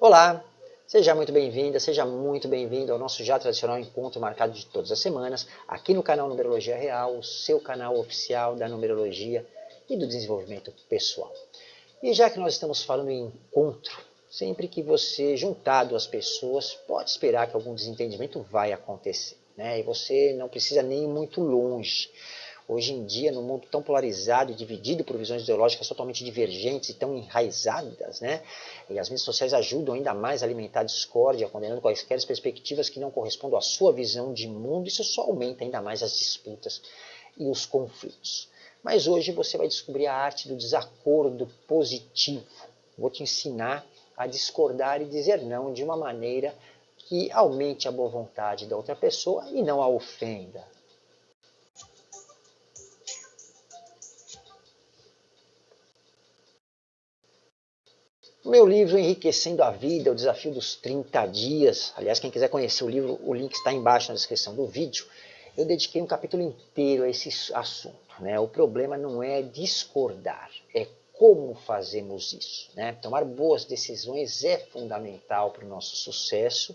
Olá, seja muito bem-vinda, seja muito bem-vindo ao nosso já tradicional encontro marcado de todas as semanas, aqui no canal Numerologia Real, o seu canal oficial da numerologia e do desenvolvimento pessoal. E já que nós estamos falando em encontro, sempre que você juntar duas pessoas, pode esperar que algum desentendimento vai acontecer. Né? E você não precisa nem ir muito longe. Hoje em dia, no mundo tão polarizado e dividido por visões ideológicas totalmente divergentes e tão enraizadas, né? e as mídias sociais ajudam ainda mais a alimentar a discórdia, condenando quaisquer perspectivas que não correspondam à sua visão de mundo, isso só aumenta ainda mais as disputas e os conflitos. Mas hoje você vai descobrir a arte do desacordo positivo. Vou te ensinar a discordar e dizer não de uma maneira que aumente a boa vontade da outra pessoa e não a ofenda. O meu livro Enriquecendo a Vida, o desafio dos 30 dias, aliás, quem quiser conhecer o livro, o link está embaixo na descrição do vídeo, eu dediquei um capítulo inteiro a esse assunto. Né? O problema não é discordar, é como fazemos isso. Né? Tomar boas decisões é fundamental para o nosso sucesso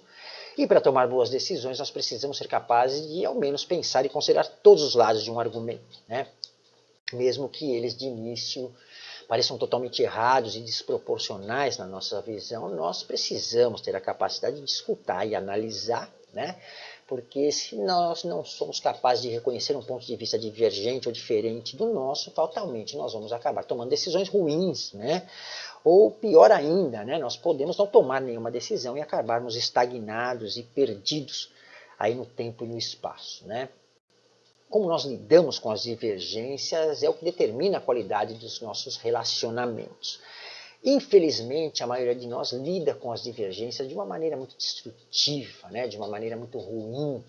e para tomar boas decisões nós precisamos ser capazes de ao menos pensar e considerar todos os lados de um argumento, né? mesmo que eles de início pareçam totalmente errados e desproporcionais na nossa visão, nós precisamos ter a capacidade de escutar e analisar, né? porque se nós não somos capazes de reconhecer um ponto de vista divergente ou diferente do nosso, fatalmente nós vamos acabar tomando decisões ruins, né? Ou pior ainda, né? nós podemos não tomar nenhuma decisão e acabarmos estagnados e perdidos aí no tempo e no espaço. Né? Como nós lidamos com as divergências é o que determina a qualidade dos nossos relacionamentos. Infelizmente, a maioria de nós lida com as divergências de uma maneira muito destrutiva, né? de uma maneira muito ruim.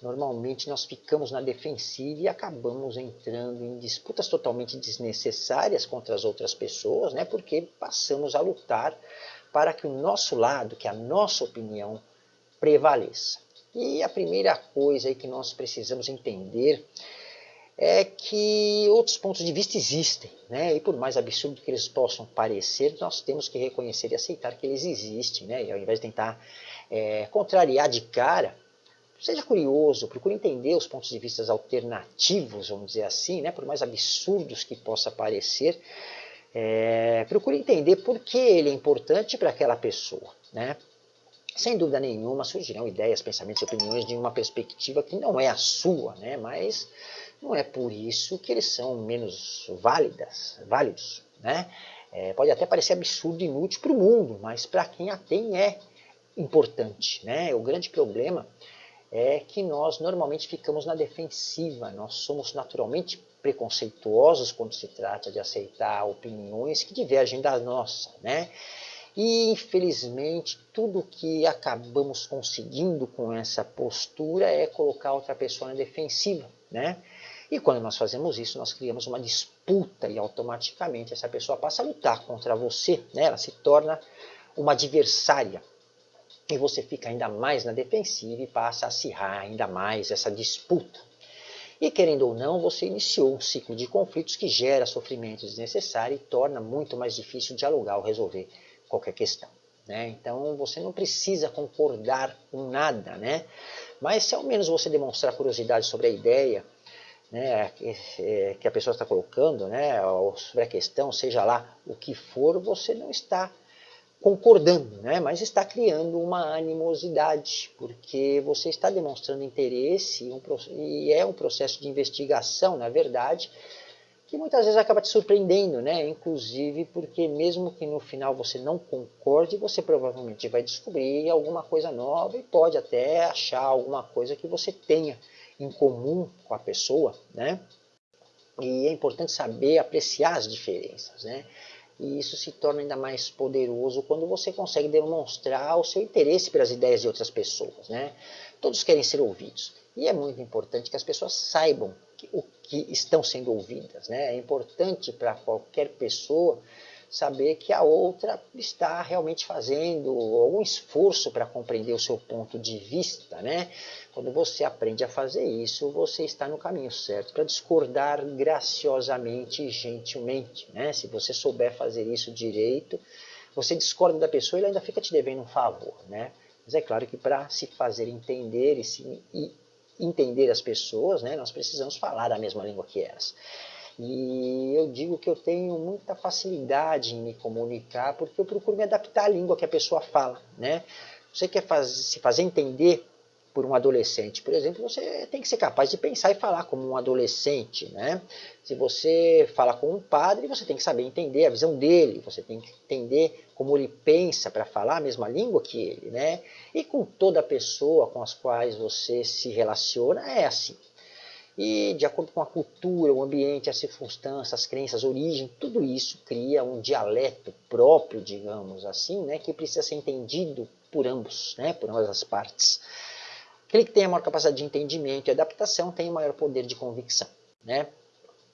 Normalmente nós ficamos na defensiva e acabamos entrando em disputas totalmente desnecessárias contra as outras pessoas, né? porque passamos a lutar para que o nosso lado, que a nossa opinião prevaleça. E a primeira coisa aí que nós precisamos entender é que outros pontos de vista existem, né? e por mais absurdo que eles possam parecer, nós temos que reconhecer e aceitar que eles existem, né? e ao invés de tentar é, contrariar de cara, seja curioso, procure entender os pontos de vista alternativos, vamos dizer assim, né? por mais absurdos que possa parecer, é, procure entender por que ele é importante para aquela pessoa. Né? Sem dúvida nenhuma surgirão ideias, pensamentos e opiniões de uma perspectiva que não é a sua, né? mas não é por isso que eles são menos válidas, válidos. Né? É, pode até parecer absurdo e inútil para o mundo, mas para quem a tem é importante. Né? O grande problema é que nós normalmente ficamos na defensiva, nós somos naturalmente preconceituosos quando se trata de aceitar opiniões que divergem da nossa. Né? E, infelizmente, tudo que acabamos conseguindo com essa postura é colocar outra pessoa na defensiva, né? E quando nós fazemos isso, nós criamos uma disputa e automaticamente essa pessoa passa a lutar contra você, né? Ela se torna uma adversária. E você fica ainda mais na defensiva e passa a acirrar ainda mais essa disputa. E querendo ou não, você iniciou um ciclo de conflitos que gera sofrimento desnecessário e torna muito mais difícil dialogar ou resolver qualquer questão. Né? Então você não precisa concordar com nada, né? mas se ao menos você demonstrar curiosidade sobre a ideia né, que, é, que a pessoa está colocando, né, ou sobre a questão, seja lá o que for, você não está concordando, né, mas está criando uma animosidade, porque você está demonstrando interesse e é um processo de investigação, na verdade, que muitas vezes acaba te surpreendendo, né? Inclusive porque mesmo que no final você não concorde, você provavelmente vai descobrir alguma coisa nova e pode até achar alguma coisa que você tenha em comum com a pessoa, né? E é importante saber apreciar as diferenças, né? E isso se torna ainda mais poderoso quando você consegue demonstrar o seu interesse pelas ideias de outras pessoas, né? Todos querem ser ouvidos. E é muito importante que as pessoas saibam o que estão sendo ouvidas. Né? É importante para qualquer pessoa saber que a outra está realmente fazendo algum esforço para compreender o seu ponto de vista. Né? Quando você aprende a fazer isso, você está no caminho certo para discordar graciosamente e gentilmente. Né? Se você souber fazer isso direito, você discorda da pessoa, ele ainda fica te devendo um favor, né? Mas é claro que para se fazer entender e, se, e entender as pessoas, né, nós precisamos falar a mesma língua que elas. E eu digo que eu tenho muita facilidade em me comunicar porque eu procuro me adaptar à língua que a pessoa fala. Né? Você quer faz, se fazer entender por um adolescente, por exemplo, você tem que ser capaz de pensar e falar como um adolescente. Né? Se você fala com um padre, você tem que saber entender a visão dele, você tem que entender como ele pensa para falar a mesma língua que ele. Né? E com toda pessoa com as quais você se relaciona, é assim. E de acordo com a cultura, o ambiente, as circunstâncias, as crenças, a origem, tudo isso cria um dialeto próprio, digamos assim, né, que precisa ser entendido por ambos, né, por ambas as partes. Aquele que tem a maior capacidade de entendimento e adaptação tem o maior poder de convicção. Né?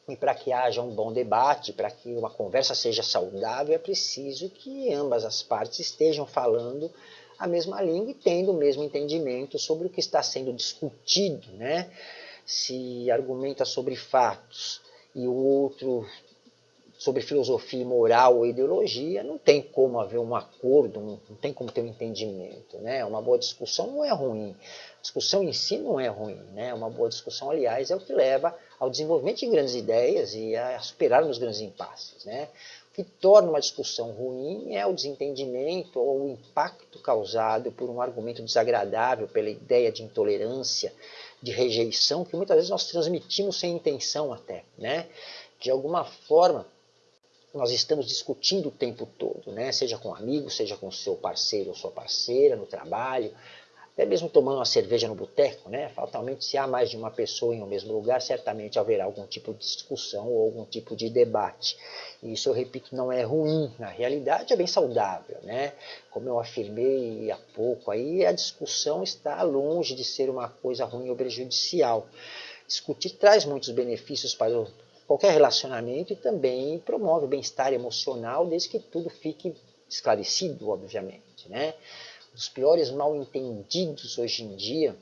E para que haja um bom debate, para que uma conversa seja saudável, é preciso que ambas as partes estejam falando a mesma língua e tendo o mesmo entendimento sobre o que está sendo discutido. Né? se argumenta sobre fatos e o outro sobre filosofia moral ou ideologia, não tem como haver um acordo, não tem como ter um entendimento. Né? Uma boa discussão não é ruim. Discussão em si não é ruim. Né? Uma boa discussão, aliás, é o que leva ao desenvolvimento de grandes ideias e a superar os grandes impasses. Né? O que torna uma discussão ruim é o desentendimento ou o impacto causado por um argumento desagradável, pela ideia de intolerância, de rejeição que muitas vezes nós transmitimos sem intenção até, né? De alguma forma, nós estamos discutindo o tempo todo, né? Seja com amigos, seja com seu parceiro ou sua parceira no trabalho, até mesmo tomando uma cerveja no boteco, né? Fatalmente, se há mais de uma pessoa em um mesmo lugar, certamente haverá algum tipo de discussão ou algum tipo de debate. E isso, eu repito, não é ruim. Na realidade, é bem saudável, né? Como eu afirmei há pouco, aí a discussão está longe de ser uma coisa ruim ou prejudicial. Discutir traz muitos benefícios para qualquer relacionamento também promove o bem-estar emocional, desde que tudo fique esclarecido, obviamente, né? dos piores mal entendidos hoje em dia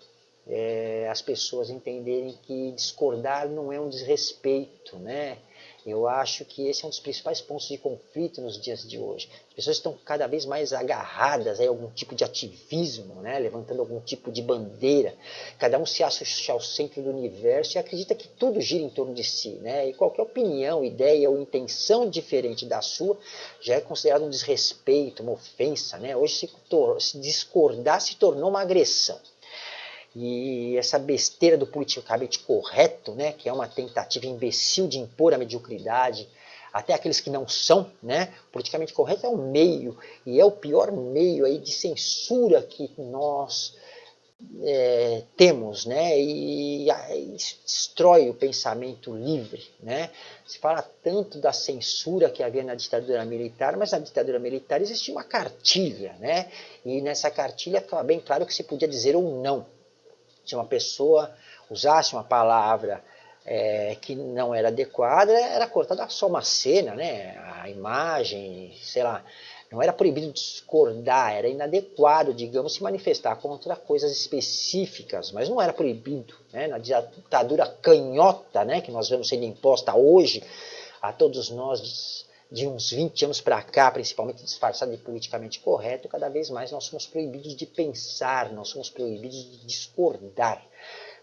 é as pessoas entenderem que discordar não é um desrespeito, né? Eu acho que esse é um dos principais pontos de conflito nos dias de hoje. As pessoas estão cada vez mais agarradas a algum tipo de ativismo, né? levantando algum tipo de bandeira. Cada um se acha ao centro do universo e acredita que tudo gira em torno de si. Né? E qualquer opinião, ideia ou intenção diferente da sua já é considerado um desrespeito, uma ofensa. Né? Hoje, se, se discordar se tornou uma agressão. E essa besteira do politicamente correto, né, que é uma tentativa imbecil de impor a mediocridade, até aqueles que não são, né? Politicamente correto é o meio, e é o pior meio aí de censura que nós é, temos, né? E, e, destrói o pensamento livre, né? Se fala tanto da censura que havia na ditadura militar, mas na ditadura militar existia uma cartilha, né? E nessa cartilha ficava bem claro que se podia dizer ou não, se uma pessoa usasse uma palavra é, que não era adequada, era cortada só uma cena, né? a imagem, sei lá. Não era proibido discordar, era inadequado, digamos, se manifestar contra coisas específicas, mas não era proibido. Né? Na ditadura canhota né, que nós vemos sendo imposta hoje a todos nós de uns 20 anos para cá, principalmente disfarçado de politicamente correto, cada vez mais nós somos proibidos de pensar, nós somos proibidos de discordar.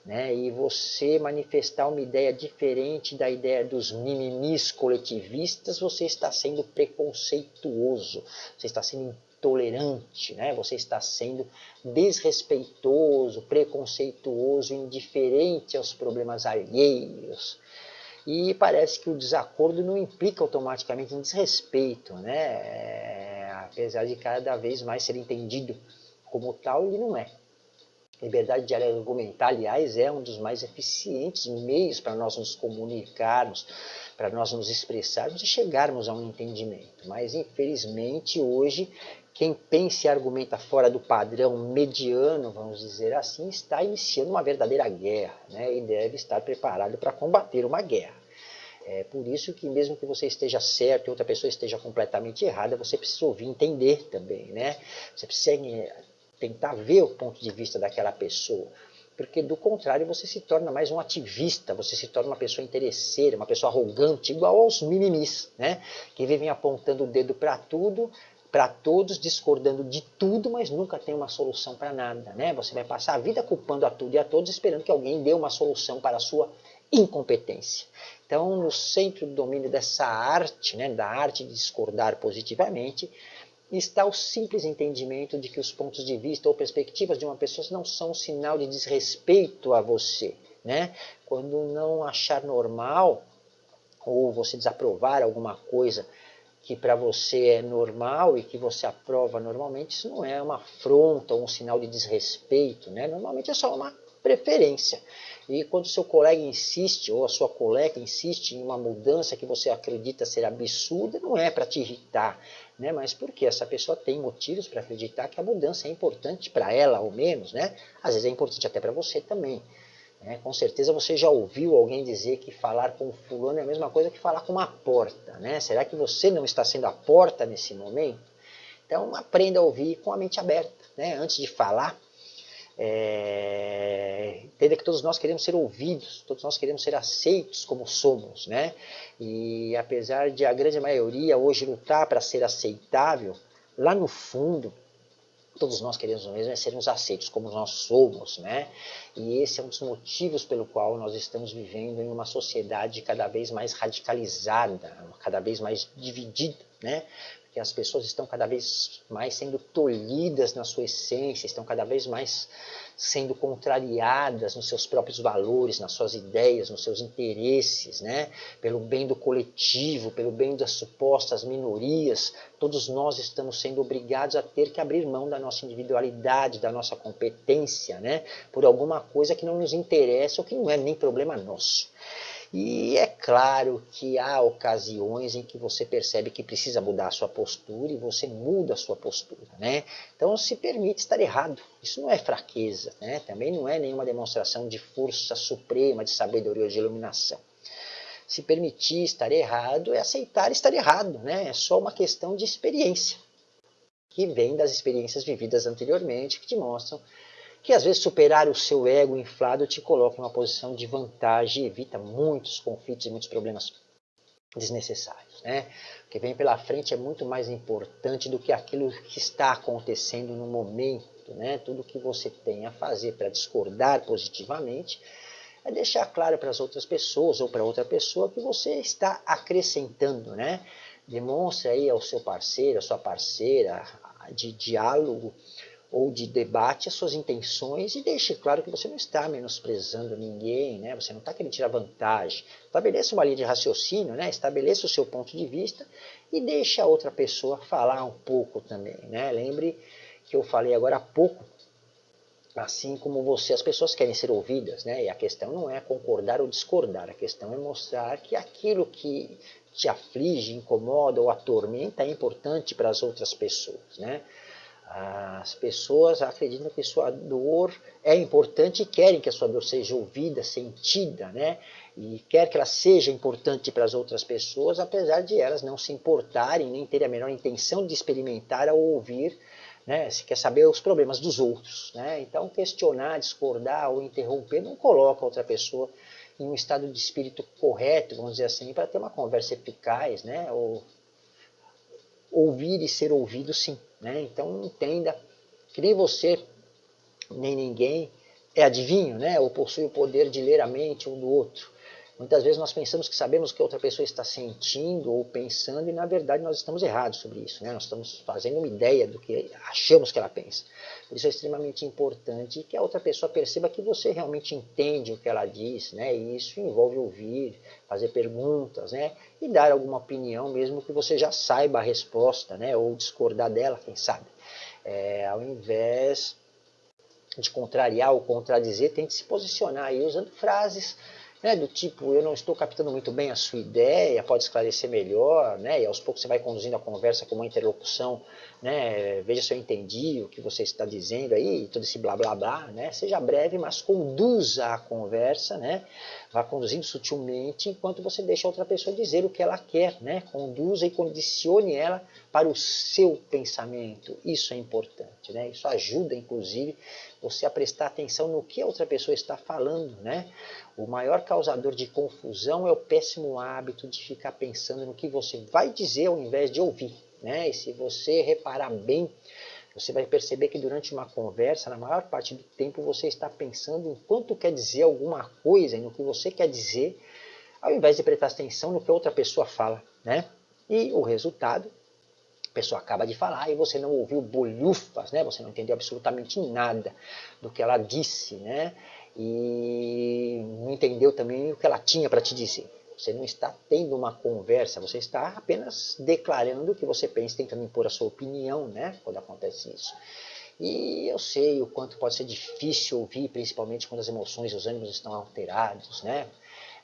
Né? E você manifestar uma ideia diferente da ideia dos mimimis coletivistas, você está sendo preconceituoso, você está sendo intolerante, né? você está sendo desrespeitoso, preconceituoso, indiferente aos problemas alheios. E parece que o desacordo não implica automaticamente um desrespeito, né? É, apesar de cada vez mais ser entendido como tal, ele não é. Liberdade de argumentar, aliás, é um dos mais eficientes meios para nós nos comunicarmos, para nós nos expressarmos e chegarmos a um entendimento. Mas, infelizmente, hoje, quem pensa e argumenta fora do padrão mediano, vamos dizer assim, está iniciando uma verdadeira guerra né? e deve estar preparado para combater uma guerra. É por isso que mesmo que você esteja certo e outra pessoa esteja completamente errada, você precisa ouvir entender também, né? Você precisa eh, tentar ver o ponto de vista daquela pessoa. Porque do contrário você se torna mais um ativista, você se torna uma pessoa interesseira, uma pessoa arrogante, igual aos mimimis, né? Que vivem apontando o dedo para tudo, para todos, discordando de tudo, mas nunca tem uma solução para nada. Né? Você vai passar a vida culpando a tudo e a todos, esperando que alguém dê uma solução para a sua incompetência. Então, no centro do domínio dessa arte, né, da arte de discordar positivamente, está o simples entendimento de que os pontos de vista ou perspectivas de uma pessoa não são um sinal de desrespeito a você. Né? Quando não achar normal ou você desaprovar alguma coisa que para você é normal e que você aprova normalmente, isso não é uma afronta ou um sinal de desrespeito, né? Normalmente é só uma preferência. E quando seu colega insiste, ou a sua colega insiste em uma mudança que você acredita ser absurda, não é para te irritar, né? mas porque essa pessoa tem motivos para acreditar que a mudança é importante para ela, ao menos. Né? Às vezes é importante até para você também. É, com certeza você já ouviu alguém dizer que falar com fulano é a mesma coisa que falar com uma porta. Né? Será que você não está sendo a porta nesse momento? Então aprenda a ouvir com a mente aberta. Né? Antes de falar, é, entenda que todos nós queremos ser ouvidos, todos nós queremos ser aceitos como somos. Né? E apesar de a grande maioria hoje lutar para ser aceitável, lá no fundo todos nós queremos o mesmo, é sermos aceitos como nós somos, né? E esse é um dos motivos pelo qual nós estamos vivendo em uma sociedade cada vez mais radicalizada, cada vez mais dividida, né? que as pessoas estão cada vez mais sendo tolhidas na sua essência, estão cada vez mais sendo contrariadas nos seus próprios valores, nas suas ideias, nos seus interesses, né? pelo bem do coletivo, pelo bem das supostas minorias, todos nós estamos sendo obrigados a ter que abrir mão da nossa individualidade, da nossa competência, né? por alguma coisa que não nos interessa ou que não é nem problema nosso. E é claro que há ocasiões em que você percebe que precisa mudar a sua postura e você muda a sua postura, né? Então se permite estar errado. Isso não é fraqueza, né? Também não é nenhuma demonstração de força suprema, de sabedoria ou de iluminação. Se permitir estar errado é aceitar estar errado, né? É só uma questão de experiência, que vem das experiências vividas anteriormente, que te mostram que às vezes superar o seu ego inflado te coloca em uma posição de vantagem e evita muitos conflitos e muitos problemas desnecessários. Né? O que vem pela frente é muito mais importante do que aquilo que está acontecendo no momento. Né? Tudo que você tem a fazer para discordar positivamente é deixar claro para as outras pessoas ou para outra pessoa que você está acrescentando. Né? Demonstre aí ao seu parceiro, à sua parceira, de diálogo, ou de debate as suas intenções e deixe claro que você não está menosprezando ninguém, né? você não está querendo tirar vantagem. Estabeleça uma linha de raciocínio, né? estabeleça o seu ponto de vista e deixe a outra pessoa falar um pouco também. Né? Lembre que eu falei agora há pouco, assim como você, as pessoas querem ser ouvidas, né? e a questão não é concordar ou discordar, a questão é mostrar que aquilo que te aflige, incomoda ou atormenta é importante para as outras pessoas. Né? As pessoas acreditam que sua dor é importante e querem que a sua dor seja ouvida, sentida, né? E quer que ela seja importante para as outras pessoas, apesar de elas não se importarem, nem terem a menor intenção de experimentar ou ouvir, né? Se quer saber os problemas dos outros, né? Então questionar, discordar ou interromper não coloca outra pessoa em um estado de espírito correto, vamos dizer assim, para ter uma conversa eficaz, né? Ou ouvir e ser ouvido sim. Né? Então entenda que nem você, nem ninguém é adivinho, né? ou possui o poder de ler a mente um do outro. Muitas vezes nós pensamos que sabemos o que outra pessoa está sentindo ou pensando e na verdade nós estamos errados sobre isso. Né? Nós estamos fazendo uma ideia do que achamos que ela pensa. Por isso é extremamente importante que a outra pessoa perceba que você realmente entende o que ela diz. Né? E isso envolve ouvir, fazer perguntas né? e dar alguma opinião mesmo que você já saiba a resposta né? ou discordar dela, quem sabe. É, ao invés de contrariar ou contradizer, tente se posicionar aí usando frases né, do tipo, eu não estou captando muito bem a sua ideia, pode esclarecer melhor, né, e aos poucos você vai conduzindo a conversa com uma interlocução, né, veja se eu entendi o que você está dizendo aí, todo esse blá blá blá, né, seja breve, mas conduza a conversa, né, vá conduzindo sutilmente, enquanto você deixa outra pessoa dizer o que ela quer, né, conduza e condicione ela para o seu pensamento, isso é importante, né, isso ajuda inclusive você a prestar atenção no que a outra pessoa está falando, né, o maior causador de confusão é o péssimo hábito de ficar pensando no que você vai dizer ao invés de ouvir. Né? E se você reparar bem, você vai perceber que durante uma conversa, na maior parte do tempo, você está pensando em quanto quer dizer alguma coisa no que você quer dizer, ao invés de prestar atenção no que outra pessoa fala, né? E o resultado, a pessoa acaba de falar e você não ouviu bolhufas, né? Você não entendeu absolutamente nada do que ela disse, né? E não entendeu também o que ela tinha para te dizer. Você não está tendo uma conversa, você está apenas declarando o que você pensa, tentando impor a sua opinião, né? Quando acontece isso. E eu sei o quanto pode ser difícil ouvir, principalmente quando as emoções e os ânimos estão alterados, né?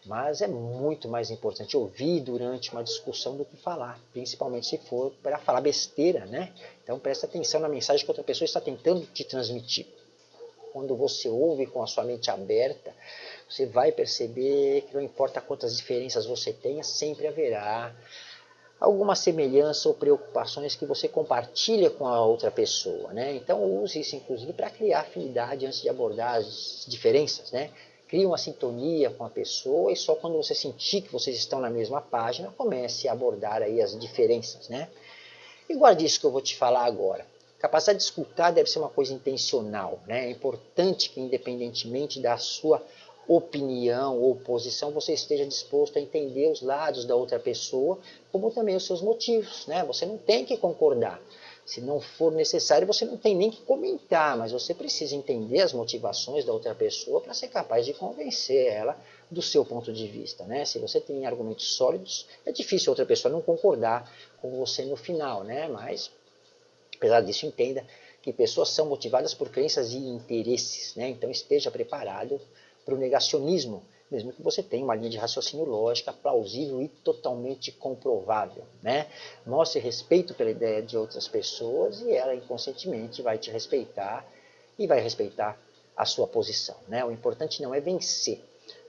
Mas é muito mais importante ouvir durante uma discussão do que falar, principalmente se for para falar besteira, né? Então presta atenção na mensagem que outra pessoa está tentando te transmitir. Quando você ouve com a sua mente aberta, você vai perceber que não importa quantas diferenças você tenha, sempre haverá alguma semelhança ou preocupações que você compartilha com a outra pessoa. Né? Então use isso inclusive para criar afinidade antes de abordar as diferenças. Né? Crie uma sintonia com a pessoa e só quando você sentir que vocês estão na mesma página, comece a abordar aí as diferenças. Né? E guarde isso que eu vou te falar agora. Capacidade de escutar deve ser uma coisa intencional. Né? É importante que, independentemente da sua opinião ou posição, você esteja disposto a entender os lados da outra pessoa, como também os seus motivos. Né? Você não tem que concordar. Se não for necessário, você não tem nem que comentar, mas você precisa entender as motivações da outra pessoa para ser capaz de convencer ela do seu ponto de vista. Né? Se você tem argumentos sólidos, é difícil outra pessoa não concordar com você no final, né? mas apesar disso, entenda que pessoas são motivadas por crenças e interesses, né? então esteja preparado para o negacionismo, mesmo que você tenha uma linha de raciocínio lógica plausível e totalmente comprovável. Né? Mostre respeito pela ideia de outras pessoas e ela inconscientemente vai te respeitar e vai respeitar a sua posição. Né? O importante não é vencer.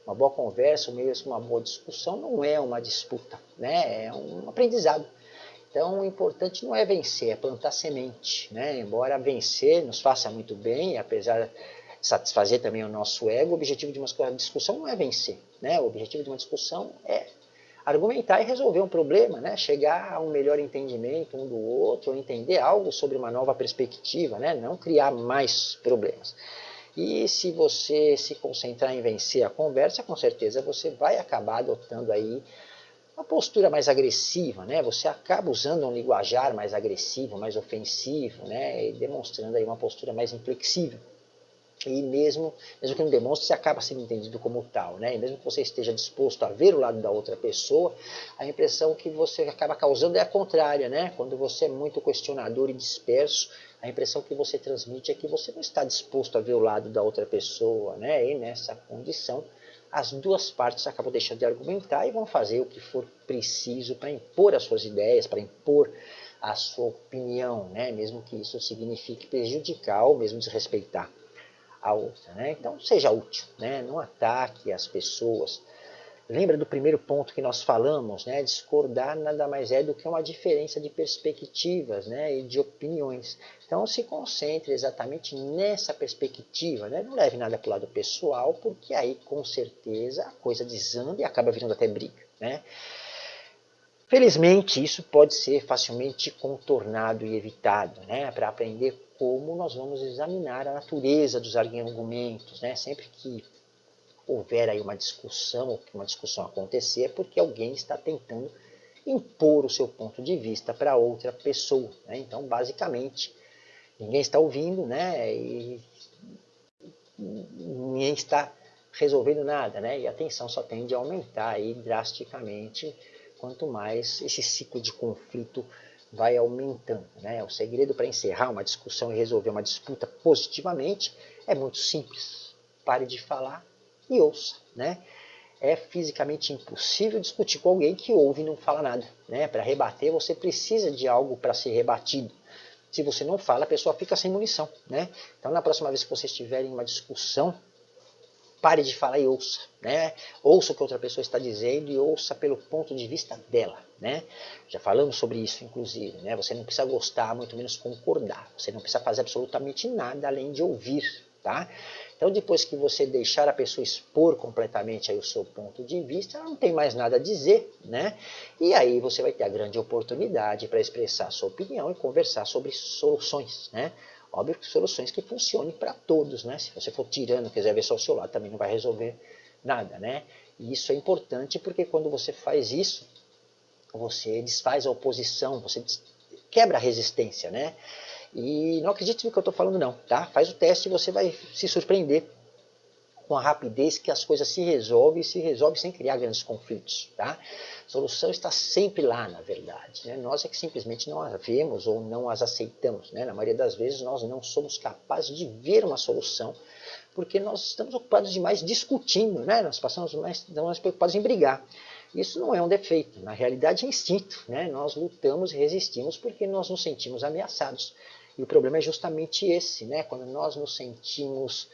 Uma boa conversa, mesmo uma boa discussão, não é uma disputa, né? é um aprendizado. Então, o importante não é vencer, é plantar semente. Né? Embora vencer nos faça muito bem, apesar satisfazer também o nosso ego, o objetivo de uma discussão não é vencer. Né? O objetivo de uma discussão é argumentar e resolver um problema, né? chegar a um melhor entendimento um do outro, entender algo sobre uma nova perspectiva, né? não criar mais problemas. E se você se concentrar em vencer a conversa, com certeza você vai acabar adotando aí uma postura mais agressiva, né? Você acaba usando um linguajar mais agressivo, mais ofensivo, né? E demonstrando aí uma postura mais inflexível e mesmo, mesmo que não demonstre, você acaba sendo entendido como tal, né? E mesmo que você esteja disposto a ver o lado da outra pessoa, a impressão que você acaba causando é a contrária, né? Quando você é muito questionador e disperso, a impressão que você transmite é que você não está disposto a ver o lado da outra pessoa, né? E nessa condição, as duas partes acabam deixando de argumentar e vão fazer o que for preciso para impor as suas ideias, para impor a sua opinião, né? Mesmo que isso signifique prejudicar ou mesmo desrespeitar a outra. Né? Então, seja útil, né? não ataque as pessoas. Lembra do primeiro ponto que nós falamos, né? discordar nada mais é do que uma diferença de perspectivas né? e de opiniões. Então se concentre exatamente nessa perspectiva, né? não leve nada para o lado pessoal, porque aí com certeza a coisa desanda e acaba virando até briga. Né? Felizmente isso pode ser facilmente contornado e evitado, né? para aprender como nós vamos examinar a natureza dos argumentos. Né? Sempre que houver aí uma discussão, ou que uma discussão acontecer, é porque alguém está tentando impor o seu ponto de vista para outra pessoa. Né? Então, basicamente, ninguém está ouvindo né? e ninguém está resolvendo nada. Né? E a tensão só tende a aumentar aí drasticamente quanto mais esse ciclo de conflito vai aumentando. Né? O segredo para encerrar uma discussão e resolver uma disputa positivamente é muito simples. Pare de falar e ouça. Né? É fisicamente impossível discutir com alguém que ouve e não fala nada. Né? Para rebater, você precisa de algo para ser rebatido. Se você não fala, a pessoa fica sem munição. Né? Então, na próxima vez que vocês tiverem uma discussão, pare de falar e ouça. Né? Ouça o que outra pessoa está dizendo e ouça pelo ponto de vista dela. Né? Já falamos sobre isso, inclusive. Né? Você não precisa gostar, muito menos concordar. Você não precisa fazer absolutamente nada além de ouvir tá? Então depois que você deixar a pessoa expor completamente aí o seu ponto de vista, ela não tem mais nada a dizer, né? E aí você vai ter a grande oportunidade para expressar a sua opinião e conversar sobre soluções, né? Óbvio que soluções que funcionem para todos, né? Se você for tirando, quiser ver só o seu lado, também não vai resolver nada, né? E isso é importante porque quando você faz isso, você desfaz a oposição, você quebra a resistência, né? E não acredite no que eu estou falando não, tá? Faz o teste e você vai se surpreender com a rapidez que as coisas se resolvem e se resolvem sem criar grandes conflitos, tá? A solução está sempre lá, na verdade. Né? Nós é que simplesmente não as vemos ou não as aceitamos. Né? Na maioria das vezes nós não somos capazes de ver uma solução porque nós estamos ocupados demais discutindo, né? nós passamos mais, mais preocupados em brigar. Isso não é um defeito, na realidade é instinto. Né? Nós lutamos e resistimos porque nós nos sentimos ameaçados. E o problema é justamente esse, né? quando nós nos sentimos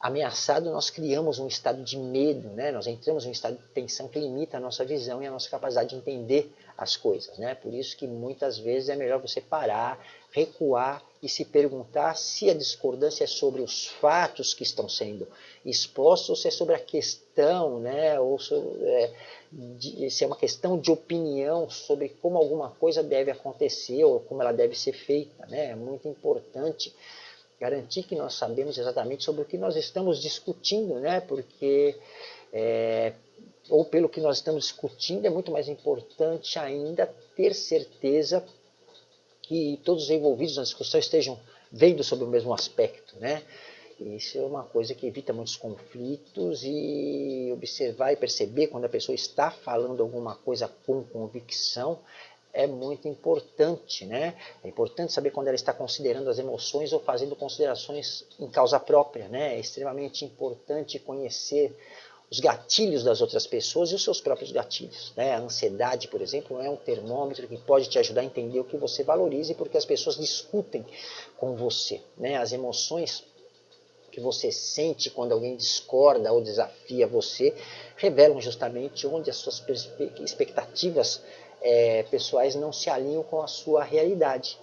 ameaçados, nós criamos um estado de medo, né? nós entramos em um estado de tensão que limita a nossa visão e a nossa capacidade de entender as coisas. Né? Por isso que muitas vezes é melhor você parar, recuar e se perguntar se a discordância é sobre os fatos que estão sendo expostos ou se é sobre a questão, né? ou sobre, é, de, se é uma questão de opinião sobre como alguma coisa deve acontecer ou como ela deve ser feita. Né? É muito importante garantir que nós sabemos exatamente sobre o que nós estamos discutindo, né? porque é, ou pelo que nós estamos discutindo, é muito mais importante ainda ter certeza que todos os envolvidos na discussão estejam vendo sobre o mesmo aspecto, né? Isso é uma coisa que evita muitos conflitos e observar e perceber quando a pessoa está falando alguma coisa com convicção é muito importante, né? É importante saber quando ela está considerando as emoções ou fazendo considerações em causa própria, né? É extremamente importante conhecer os gatilhos das outras pessoas e os seus próprios gatilhos. Né? A ansiedade, por exemplo, é um termômetro que pode te ajudar a entender o que você valoriza e porque as pessoas discutem com você. Né? As emoções que você sente quando alguém discorda ou desafia você revelam justamente onde as suas expectativas é, pessoais não se alinham com a sua realidade.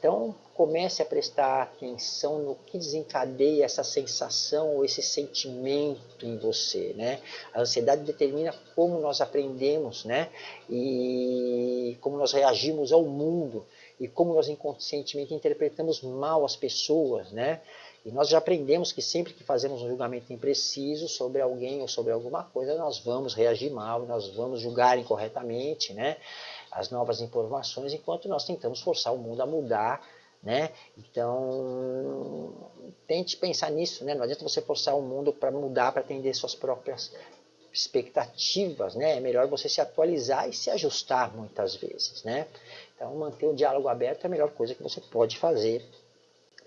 Então, comece a prestar atenção no que desencadeia essa sensação ou esse sentimento em você, né? A ansiedade determina como nós aprendemos, né? E como nós reagimos ao mundo e como nós inconscientemente interpretamos mal as pessoas, né? E nós já aprendemos que sempre que fazemos um julgamento impreciso sobre alguém ou sobre alguma coisa, nós vamos reagir mal, nós vamos julgar incorretamente, né? as novas informações, enquanto nós tentamos forçar o mundo a mudar, né? Então, tente pensar nisso, né? Não adianta você forçar o mundo para mudar, para atender suas próprias expectativas, né? É melhor você se atualizar e se ajustar muitas vezes, né? Então, manter o diálogo aberto é a melhor coisa que você pode fazer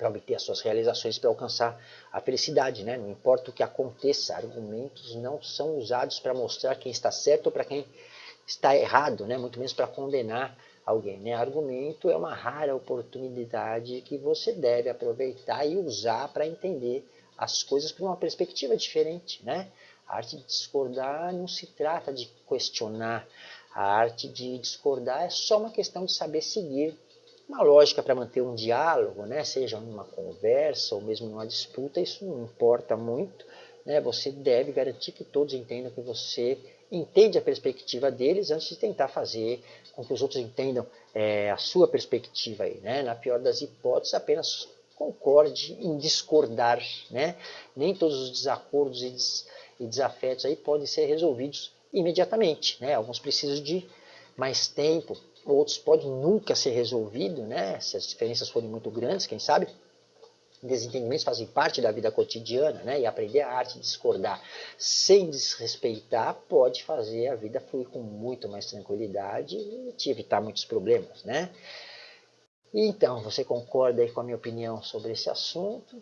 para obter as suas realizações, para alcançar a felicidade, né? Não importa o que aconteça, argumentos não são usados para mostrar quem está certo ou para quem está errado, né? muito menos para condenar alguém. Né? Argumento é uma rara oportunidade que você deve aproveitar e usar para entender as coisas por uma perspectiva diferente. Né? A arte de discordar não se trata de questionar. A arte de discordar é só uma questão de saber seguir uma lógica para manter um diálogo, né? seja numa conversa ou mesmo numa disputa, isso não importa muito. Né? Você deve garantir que todos entendam que você entende a perspectiva deles antes de tentar fazer com que os outros entendam é, a sua perspectiva. Aí, né? Na pior das hipóteses, apenas concorde em discordar. Né? Nem todos os desacordos e, des e desafetos aí podem ser resolvidos imediatamente. Né? Alguns precisam de mais tempo, outros podem nunca ser resolvidos, né? se as diferenças forem muito grandes, quem sabe desentendimentos fazem parte da vida cotidiana, né? E aprender a arte de discordar sem desrespeitar pode fazer a vida fluir com muito mais tranquilidade e te evitar muitos problemas, né? Então, você concorda aí com a minha opinião sobre esse assunto?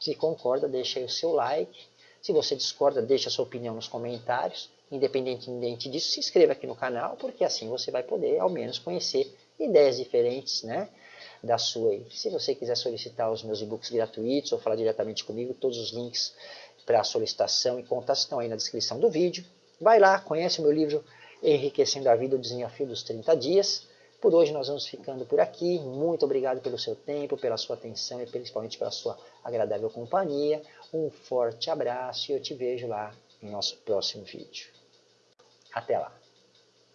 Se concorda, deixa aí o seu like. Se você discorda, deixa a sua opinião nos comentários. Independentemente disso, se inscreva aqui no canal, porque assim você vai poder, ao menos, conhecer ideias diferentes, né? da sua. Se você quiser solicitar os meus e-books gratuitos ou falar diretamente comigo, todos os links para solicitação e contato estão aí na descrição do vídeo. Vai lá, conhece o meu livro Enriquecendo a Vida, o Desafio dos 30 Dias. Por hoje nós vamos ficando por aqui. Muito obrigado pelo seu tempo, pela sua atenção e principalmente pela sua agradável companhia. Um forte abraço e eu te vejo lá no nosso próximo vídeo. Até lá!